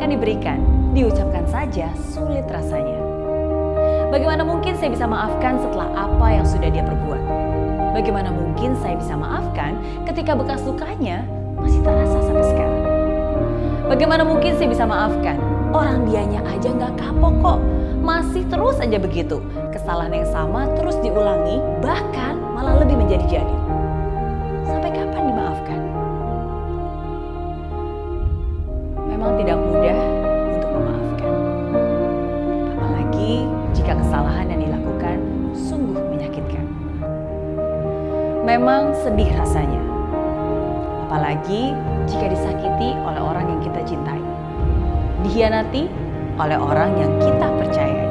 jangankan diberikan, diucapkan saja sulit rasanya. Bagaimana mungkin saya bisa maafkan setelah apa yang sudah dia perbuat? Bagaimana mungkin saya bisa maafkan ketika bekas lukanya masih terasa sampai sekarang? Bagaimana mungkin saya bisa maafkan? Orang dianya aja nggak kapok kok, masih terus aja begitu. Kesalahan yang sama terus diulangi, bahkan malah lebih menjadi-jadi. Sampai kapan dimaafkan? Menyakitkan. Memang sedih rasanya. Apalagi jika disakiti oleh orang yang kita cintai. Dihianati oleh orang yang kita percayai.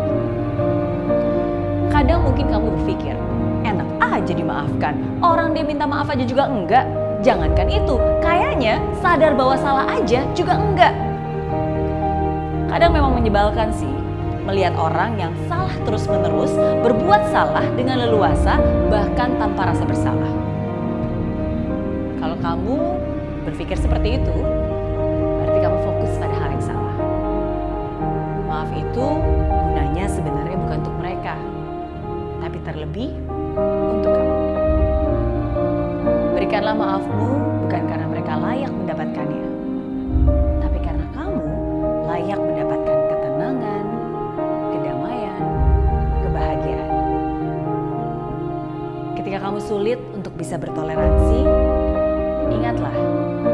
Kadang mungkin kamu berpikir, enak aja dimaafkan. Orang dia minta maaf aja juga enggak. Jangankan itu, kayaknya sadar bahwa salah aja juga enggak. Kadang memang menyebalkan sih, melihat orang yang salah terus-menerus berbuat salah dengan leluasa bahkan tanpa rasa bersalah. Kalau kamu berpikir seperti itu, berarti kamu fokus pada hal yang salah. Maaf itu gunanya sebenarnya bukan untuk mereka, tapi terlebih untuk kamu. Berikanlah maafmu bukan karena mereka layak mendapatkannya, sulit untuk bisa bertoleransi, ingatlah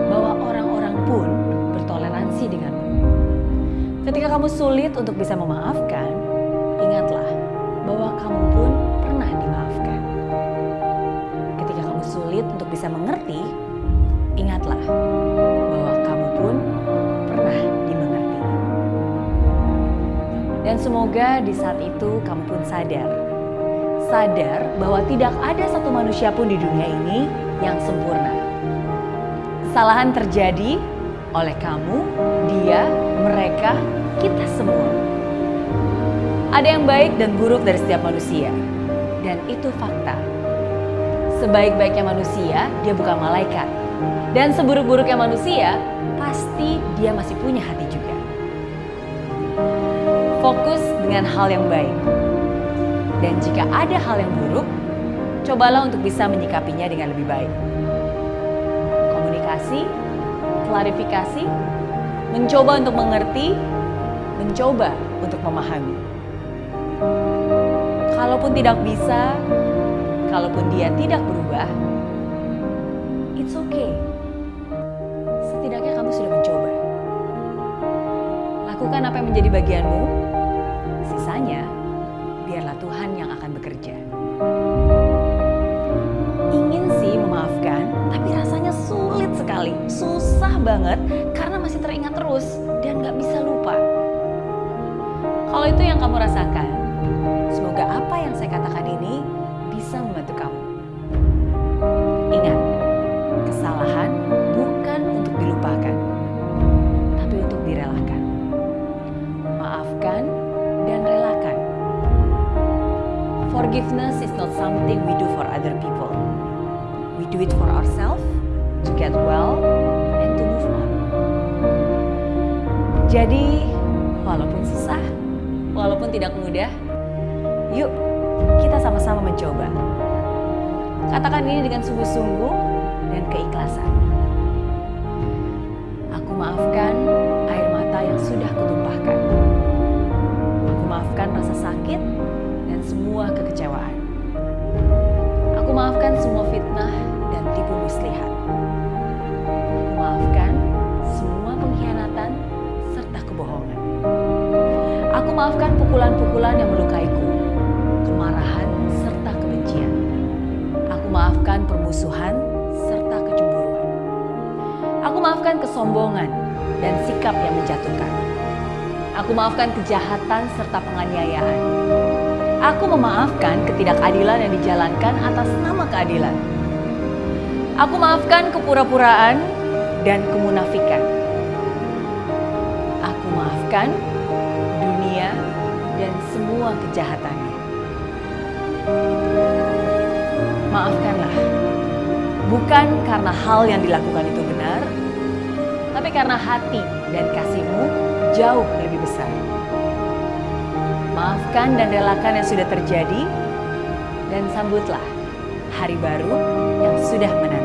bahwa orang-orang pun bertoleransi denganmu. Ketika kamu sulit untuk bisa memaafkan, ingatlah bahwa kamu pun pernah dimaafkan. Ketika kamu sulit untuk bisa mengerti, ingatlah bahwa kamu pun pernah dimengerti. Dan semoga di saat itu kamu pun sadar. Sadar bahwa tidak ada satu manusia pun di dunia ini yang sempurna. Kesalahan terjadi oleh kamu, dia, mereka, kita semua. Ada yang baik dan buruk dari setiap manusia. Dan itu fakta. Sebaik-baiknya manusia, dia bukan malaikat. Dan seburuk-buruknya manusia, pasti dia masih punya hati juga. Fokus dengan hal yang baik. Dan jika ada hal yang buruk, cobalah untuk bisa menyikapinya dengan lebih baik. Komunikasi, klarifikasi, mencoba untuk mengerti, mencoba untuk memahami. Kalaupun tidak bisa, kalaupun dia tidak berubah, it's okay. Setidaknya kamu sudah mencoba. Lakukan apa yang menjadi bagianmu, sisanya biarlah Tuhan yang akan bekerja. Ingin sih memaafkan, tapi rasanya sulit sekali, susah banget karena masih teringat terus dan gak bisa lupa. Kalau itu yang kamu rasakan, semoga apa yang saya katakan ini Forgiveness is not something we do for other people. We do it for ourselves to get well and to move on. Jadi, walaupun susah, walaupun tidak mudah, yuk kita sama-sama mencoba. Katakan ini dengan sungguh-sungguh dan keikhlasan. Aku maafkan air mata yang sudah kutumpahkan. Aku maafkan rasa sakit dan semua maafkan semua fitnah dan tipu muslihat. Maafkan semua pengkhianatan serta kebohongan. Aku maafkan pukulan-pukulan yang melukaiku, kemarahan serta kebencian. Aku maafkan permusuhan serta kecemburuan. Aku maafkan kesombongan dan sikap yang menjatuhkan. Aku maafkan kejahatan serta penganiayaan. Aku memaafkan ketidakadilan yang dijalankan atas nama keadilan. Aku maafkan kepura-puraan dan kemunafikan. Aku maafkan dunia dan semua kejahatannya. Maafkanlah, bukan karena hal yang dilakukan itu benar, tapi karena hati dan kasihmu jauh lebih besar. Maafkan dan relakan yang sudah terjadi, dan sambutlah hari baru yang sudah menanti.